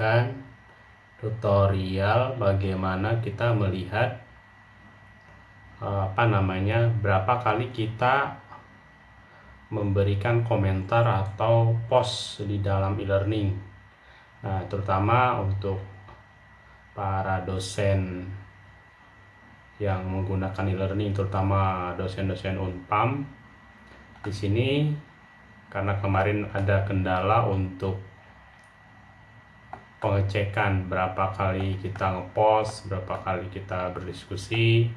memberikan tutorial bagaimana kita melihat eh, apa namanya berapa kali kita memberikan komentar atau post di dalam e-learning. Nah terutama untuk para dosen yang menggunakan e-learning terutama dosen-dosen Unpam. Di sini karena kemarin ada kendala untuk pengecekan berapa kali kita ngepost, berapa kali kita berdiskusi.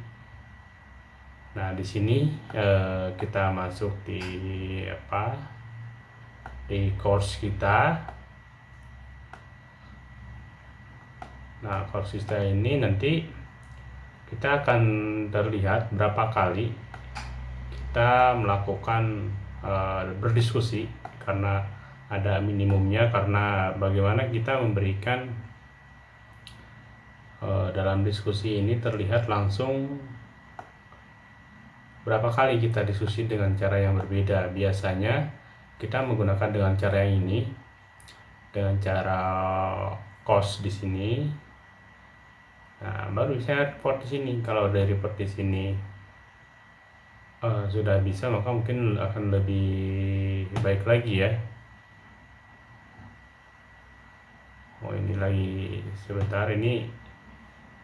Nah, di sini eh, kita masuk di apa? Di course kita. Nah, course kita ini nanti kita akan terlihat berapa kali kita melakukan eh, berdiskusi karena ada minimumnya karena bagaimana kita memberikan uh, dalam diskusi ini terlihat langsung berapa kali kita diskusi dengan cara yang berbeda. Biasanya kita menggunakan dengan cara yang ini dengan cara cost di sini. Nah baru saya report di sini. Kalau dari report di sini uh, sudah bisa maka mungkin akan lebih baik lagi ya oh ini lagi sebentar. Ini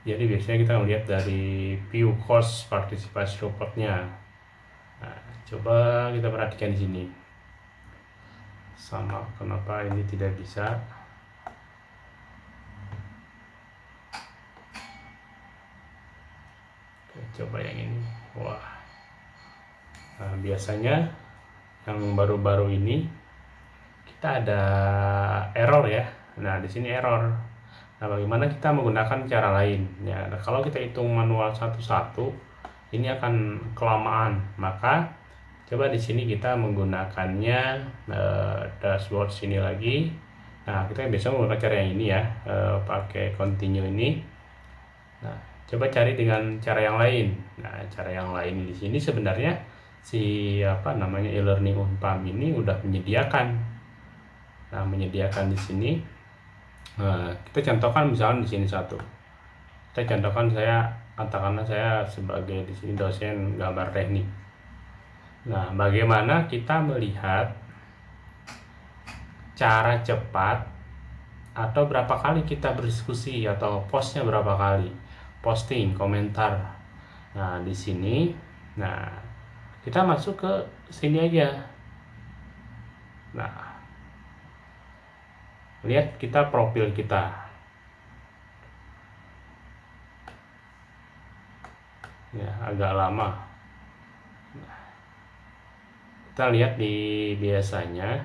jadi biasanya kita melihat dari view cost partisipasi reportnya nah, coba kita perhatikan di sini. Sama kenapa ini tidak bisa? Oke, coba yang ini. Wah. Nah, biasanya yang baru-baru ini kita ada error ya Nah, di sini error. Nah, bagaimana kita menggunakan cara lain? Ya, nah, kalau kita hitung manual satu-satu, ini akan kelamaan. Maka coba di sini kita menggunakannya uh, dashboard sini lagi. Nah, kita bisa menggunakan cara yang ini ya, uh, pakai continue ini. Nah, coba cari dengan cara yang lain. Nah, cara yang lain di sini sebenarnya si apa namanya e-learning Unpam ini udah menyediakan. Nah, menyediakan di sini Nah, kita contohkan misalnya di sini satu. Kita contohkan saya katakanlah saya sebagai di sini dosen gambar teknik. Nah, bagaimana kita melihat cara cepat atau berapa kali kita berdiskusi atau postnya berapa kali posting komentar nah di sini nah kita masuk ke sini aja nah lihat kita profil kita. Ya agak lama. Kita lihat di biasanya.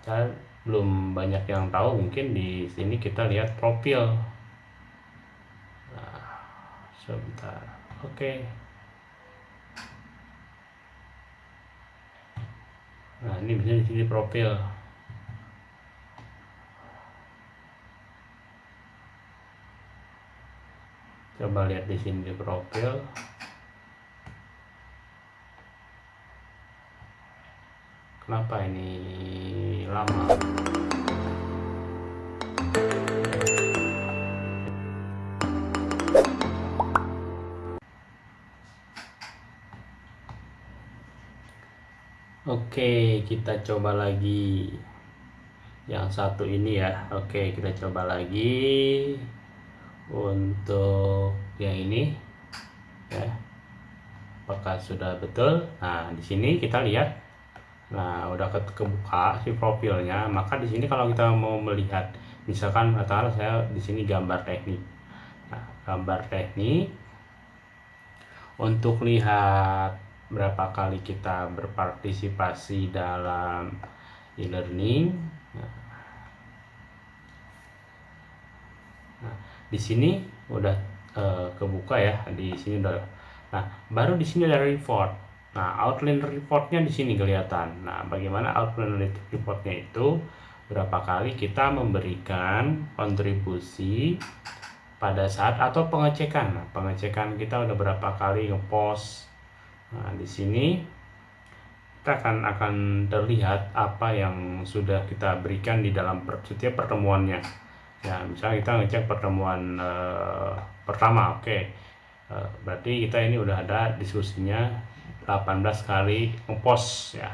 Kita belum banyak yang tahu mungkin di sini kita lihat profil. Nah, sebentar. Oke. Okay. nah ini bisa di sini profil coba lihat di sini di profil. Kenapa ini lama? Oke, kita coba lagi. Yang satu ini ya. Oke, kita coba lagi. Untuk yang ini. Ya. Apakah sudah betul? Nah di sini kita lihat. Nah udah ke kebuka si profilnya. Maka di sini kalau kita mau melihat misalkan katakanlah saya di sini gambar teknik. Nah, gambar teknik. Untuk lihat berapa kali kita berpartisipasi dalam e-learning. Nah, nah di sini udah kebuka ya di sini udah. Nah baru di sini ada report. Nah outline reportnya di sini kelihatan. Nah bagaimana outline reportnya itu? Berapa kali kita memberikan kontribusi pada saat atau pengecekan. Nah, pengecekan kita udah berapa kali ngepost. Nah di sini kita akan akan terlihat apa yang sudah kita berikan di dalam setiap pertemuannya ya misalnya kita ngecek pertemuan uh, pertama oke. Okay. uh, berarti kita ini udah ada diskusinya 18 kali ngepost ya.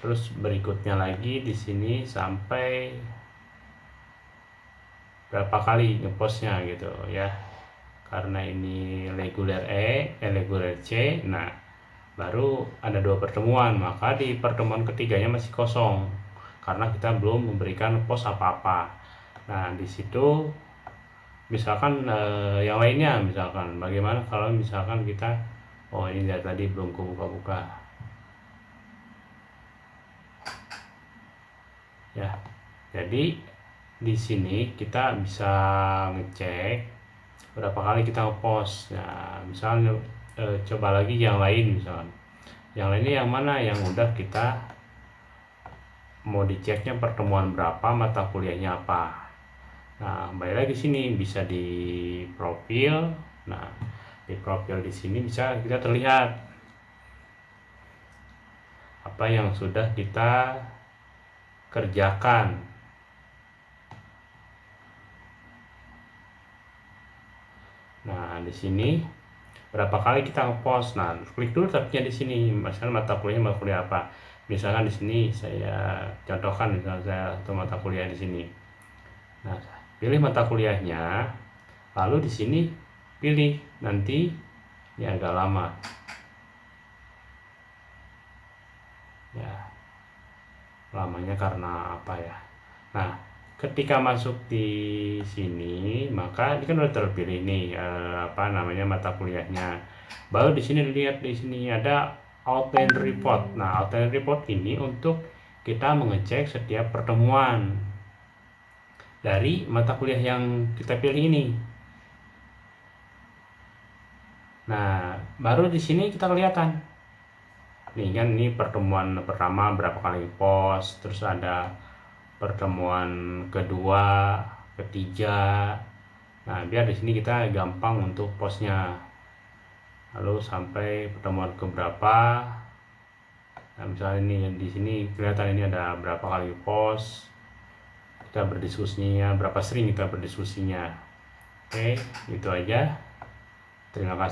Terus berikutnya lagi di sini sampai berapa kali ngepostnya gitu ya. Karena ini reguler E, eh, reguler C nah baru ada dua pertemuan. Maka di pertemuan ketiganya masih kosong. Karena kita belum memberikan post apa-apa nah di situ misalkan eh, yang lainnya misalkan bagaimana kalau misalkan kita oh ini dari tadi belum kebuka-buka. Ya jadi di sini kita bisa ngecek berapa kali kita ngepost. Ya misalnya e, coba lagi yang lain misalnya yang lainnya yang mana? Yang udah kita mau diceknya pertemuan berapa mata kuliahnya apa nah balik lagi sini bisa di profil nah di profil di sini bisa kita terlihat apa yang sudah kita kerjakan Nah, di sini berapa kali kita ngepost. Nah, klik dulu tabnya di sini. Misalnya mata kuliahnya mata kuliah apa. Misalkan di sini saya contohkan misalnya saya satu mata kuliah di sini. Nah, pilih mata kuliahnya. Lalu di sini pilih nanti ini agak lama. Ya. Lamanya karena apa ya? Nah, ketika masuk di sini maka ini kan udah terpilih nih eh, apa namanya mata kuliahnya baru di sini lihat di sini ada outline report nah outline report ini untuk kita mengecek setiap pertemuan dari mata kuliah yang kita pilih ini nah baru di sini kita kelihatan nih kan ini pertemuan pertama berapa kali post terus ada pertemuan kedua, ketiga. Nah, biar di sini kita gampang untuk postnya. Lalu sampai pertemuan keberapa. Nah, misalnya ini di sini kelihatan ini ada berapa kali post. Kita berdiskusinya, berapa sering kita berdiskusinya. Oke, itu aja. Terima kasih.